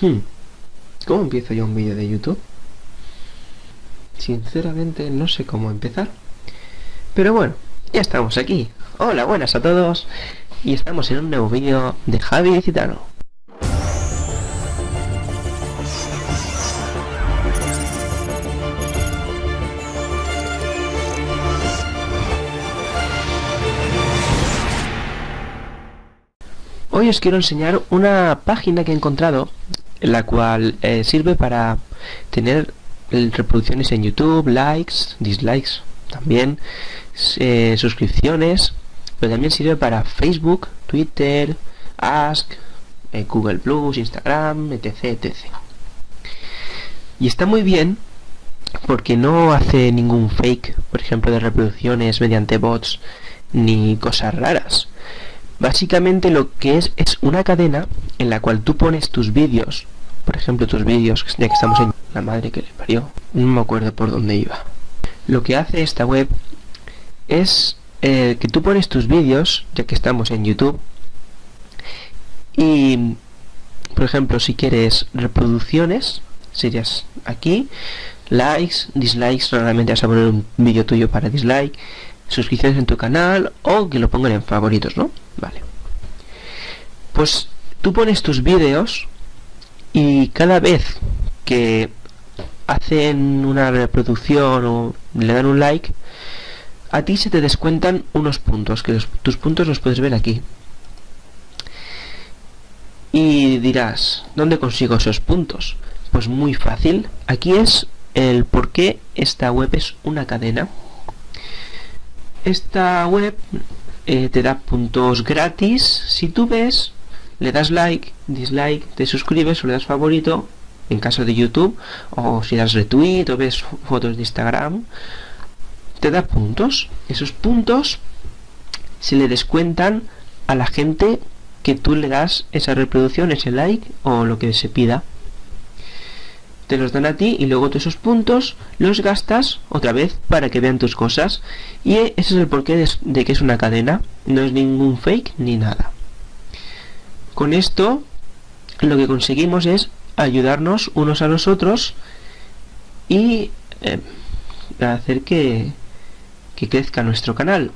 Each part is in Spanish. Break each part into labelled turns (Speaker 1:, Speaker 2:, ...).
Speaker 1: Hmm. ¿Cómo empiezo yo un vídeo de YouTube? Sinceramente no sé cómo empezar. Pero bueno, ya estamos aquí. Hola, buenas a todos. Y estamos en un nuevo vídeo de Javi Citano. Hoy os quiero enseñar una página que he encontrado la cual eh, sirve para tener reproducciones en YouTube, likes, dislikes, también eh, suscripciones, pero también sirve para Facebook, Twitter, Ask, eh, Google Plus, Instagram, etc, etc. Y está muy bien porque no hace ningún fake, por ejemplo, de reproducciones mediante bots ni cosas raras. Básicamente lo que es es una cadena en la cual tú pones tus vídeos, por ejemplo tus vídeos, ya que estamos en la madre que le parió, no me acuerdo por dónde iba. Lo que hace esta web es eh, que tú pones tus vídeos, ya que estamos en YouTube, y por ejemplo si quieres reproducciones, serías aquí, likes, dislikes, normalmente vas a poner un vídeo tuyo para dislike, suscripciones en tu canal o que lo pongan en favoritos, ¿no? Vale. Pues tú pones tus vídeos y cada vez que hacen una reproducción o le dan un like, a ti se te descuentan unos puntos, que tus puntos los puedes ver aquí. Y dirás, ¿dónde consigo esos puntos? Pues muy fácil, aquí es el por qué esta web es una cadena. Esta web eh, te da puntos gratis si tú ves, le das like, dislike, te suscribes o le das favorito en caso de YouTube o si das retweet o ves fotos de Instagram te da puntos. Esos puntos se le descuentan a la gente que tú le das esa reproducción, ese like o lo que se pida. Te los dan a ti y luego tú esos puntos los gastas otra vez para que vean tus cosas. Y ese es el porqué de, que es una cadena. No es ningún fake ni nada con esto lo que conseguimos es ayudarnos unos a los otros y eh, hacer que, que crezca nuestro canal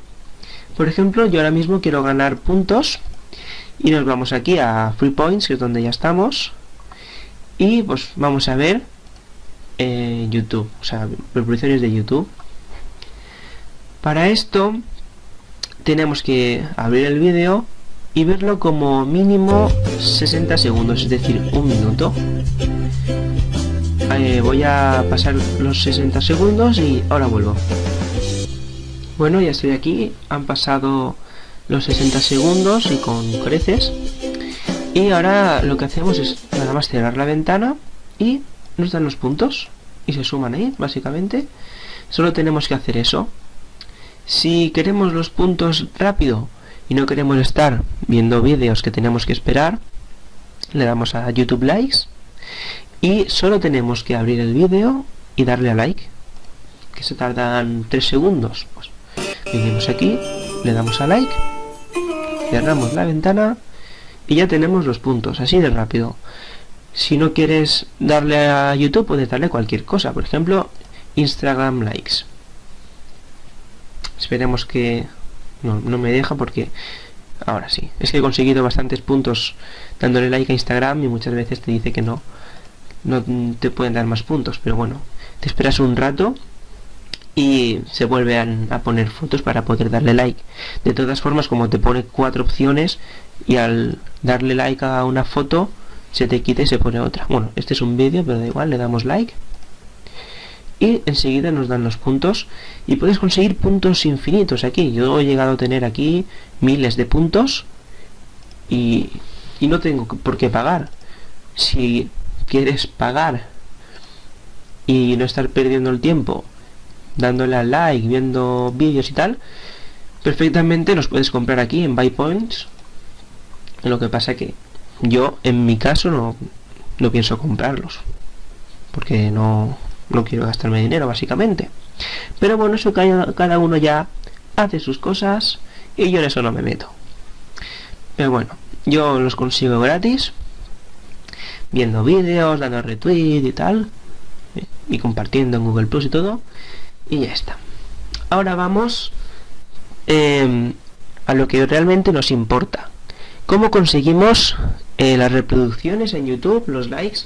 Speaker 1: por ejemplo yo ahora mismo quiero ganar puntos y nos vamos aquí a Free Points que es donde ya estamos y pues vamos a ver eh, YouTube, o sea, reproducciones de YouTube. Para esto tenemos que abrir el vídeo y verlo como mínimo 60 segundos, es decir, un minuto. Eh, voy a pasar los 60 segundos y ahora vuelvo. Bueno, ya estoy aquí, han pasado los 60 segundos y con creces. Y ahora lo que hacemos es nada más cerrar la ventana y nos dan los puntos y se suman ahí, básicamente. Solo tenemos que hacer eso. Si queremos los puntos rápido y no queremos estar viendo vídeos que tenemos que esperar, le damos a YouTube Likes y solo tenemos que abrir el vídeo y darle a like, que se tardan 3 segundos. Pues venimos aquí, le damos a like, cerramos la ventana y ya tenemos los puntos, así de rápido. Si no quieres darle a YouTube, puedes darle cualquier cosa. Por ejemplo, Instagram likes. Esperemos que... No, no me deja porque... Ahora sí. Es que he conseguido bastantes puntos dándole like a Instagram y muchas veces te dice que no. No te pueden dar más puntos. Pero bueno, te esperas un rato y se vuelve a, poner fotos para poder darle like. De todas formas, como te pone cuatro opciones y al darle like a una foto se te quita y se pone otra. Bueno, este es un vídeo, pero da igual, le damos like y enseguida nos dan los puntos y puedes conseguir puntos infinitos aquí. Yo he llegado a tener aquí miles de puntos y, y no tengo por qué pagar. Si quieres pagar y no estar perdiendo el tiempo dándole a like, viendo vídeos y tal, perfectamente los puedes comprar aquí en Buy Points. Lo que pasa que yo, en mi caso, no, no pienso comprarlos. Porque no, no quiero gastarme dinero, básicamente. Pero bueno, eso cada, uno ya hace sus cosas y yo en eso no me meto. Pero bueno, yo los consigo gratis. viendo vídeos, dando retweet y tal, y compartiendo en Google Plus y todo, y ya está. Ahora vamos em, a lo que realmente nos importa. ¿Cómo conseguimos eh, las reproducciones en YouTube, los likes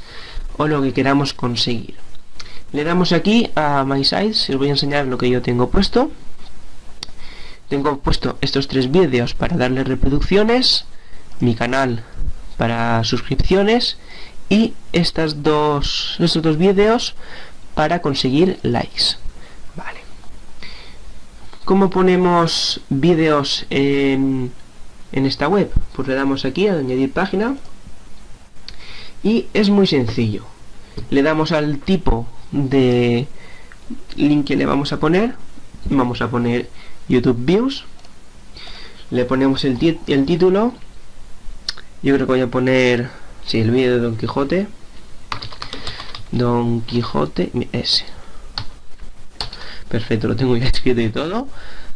Speaker 1: o lo que queramos conseguir? Le damos aquí a My Sites, os voy a enseñar lo que yo tengo puesto. Tengo puesto estos tres vídeos para darle reproducciones, mi canal para suscripciones y estas dos, estos dos vídeos para conseguir likes. ¿Cómo ponemos vídeos en esta web? Pues le damos aquí a añadir página y es muy sencillo. Le damos al tipo de link que le vamos a poner. Vamos a poner YouTube Views. Le ponemos el, el título. Yo creo que voy a poner si el vídeo de Don Quijote. Don Quijote ese. Perfecto, lo tengo ya escrito y todo.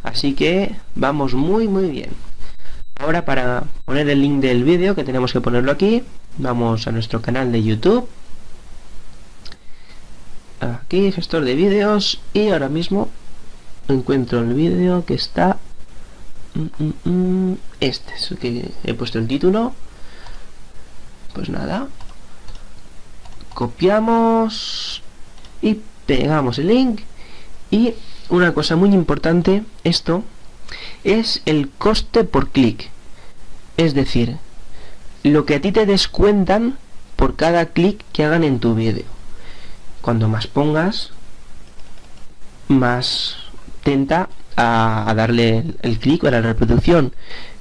Speaker 1: Así que vamos muy muy bien. Ahora para poner el link del vídeo, que tenemos que ponerlo aquí, vamos a nuestro canal de YouTube. Aquí, gestor de vídeos, y ahora mismo encuentro el vídeo que está... Mm, mm, mm, este es el que he puesto el título. Pues nada copiamos y pegamos el link. Y una cosa muy importante esto es el coste por clic. Es decir lo que a ti te descuentan por cada clic que hagan en tu vídeo cuando más pongas más tenta a, darle el, clic a la reproducción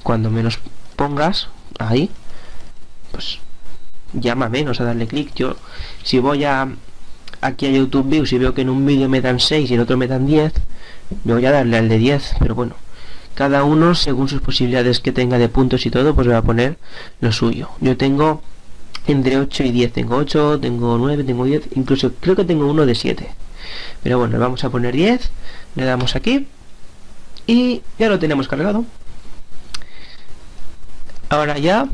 Speaker 1: cuando menos pongas ahí pues llama menos a darle clic. Yo, si voy a aquí a YouTube Views y veo que en un vídeo me dan 6 y en otro me dan 10, me voy a darle al de 10, pero bueno, cada uno según sus posibilidades que tenga de puntos y todo, pues va a poner lo suyo. Yo tengo entre 8 y 10, tengo 8, tengo 9, tengo 10, incluso creo que tengo uno de 7. Pero bueno, vamos a poner 10, le damos aquí y ya lo tenemos cargado. Ahora ya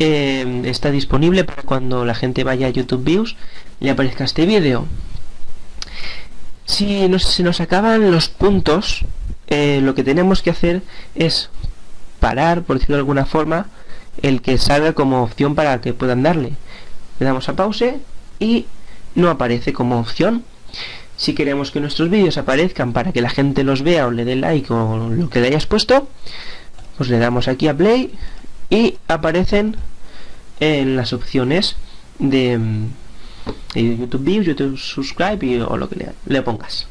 Speaker 1: Em, está disponible para cuando la gente vaya a YouTube Views le aparezca este vídeo. Si nos, se nos acaban los puntos, eh, lo que tenemos que hacer es parar, por decirlo de alguna forma, el que salga como opción para que puedan darle. Le damos a pause y no aparece como opción. Si queremos que nuestros vídeos aparezcan para que la gente los vea o le dé like o lo que le hayas puesto, pues le damos aquí a play y aparecen en las opciones de, YouTube Views, YouTube Subscribe o lo que le, pongas.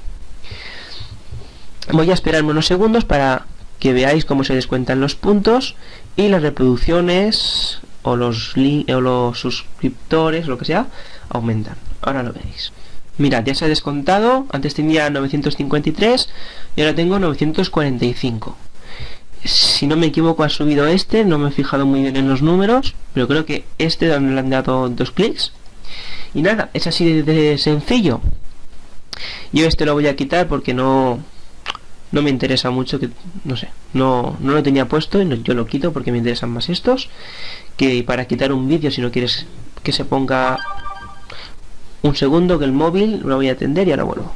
Speaker 1: Voy a esperarme unos segundos para que veáis cómo se descuentan los puntos y las reproducciones o los, o los suscriptores, lo que sea, aumentan. Ahora lo veréis. Mirad, ya se ha descontado. Antes tenía 953 y ahora tengo 945 si no me equivoco ha subido este, no me he fijado muy bien en los números, pero creo que este donde le han dado dos clics. Y nada, es así de, sencillo. Yo este lo voy a quitar porque no no me interesa mucho que no sé, no, no lo tenía puesto y yo lo quito porque me interesan más estos que para quitar un vídeo si no quieres que se ponga un segundo que el móvil lo voy a atender y ahora vuelvo.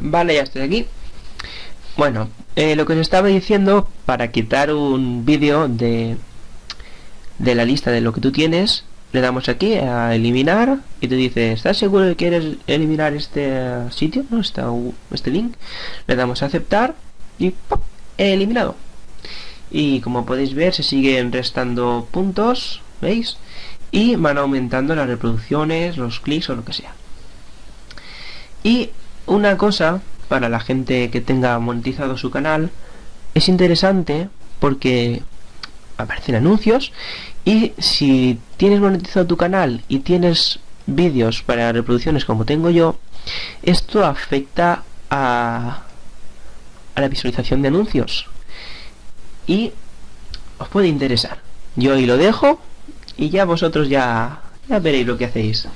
Speaker 1: Vale, ya estoy aquí. Bueno, eh, lo que os estaba diciendo, para quitar un vídeo de, de la lista de lo que tú tienes, le damos aquí a eliminar y te dice, ¿estás seguro que quieres eliminar este sitio? ¿No? Está este link. Le damos a aceptar y ¡pop! he eliminado. Y como podéis ver, se siguen restando puntos, ¿veis? Y van aumentando las reproducciones, los clics o lo que sea. Y una cosa para la gente que tenga monetizado su canal es interesante porque aparecen anuncios y si tienes monetizado tu canal y tienes vídeos para reproducciones como tengo yo esto afecta a, a la visualización de anuncios y os puede interesar yo ahí lo dejo y ya vosotros ya, ya veréis lo que hacéis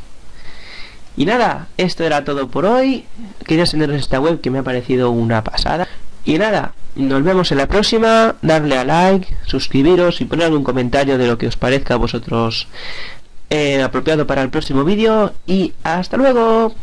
Speaker 1: y nada, esto era todo por hoy. Quería enseñaros esta web que me ha parecido una pasada. Y nada, nos vemos en la próxima. Darle a like, suscribiros y poner algún comentario de lo que os parezca a vosotros eh, apropiado para el próximo vídeo y hasta luego.